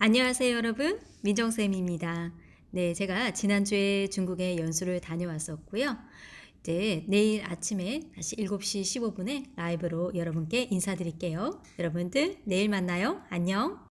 안녕하세요 여러분. 민정쌤입니다. 네 제가 지난주에 중국에 연수를 다녀왔었고요. 이제 내일 아침에 다시 7시 15분에 라이브로 여러분께 인사드릴게요. 여러분들 내일 만나요. 안녕.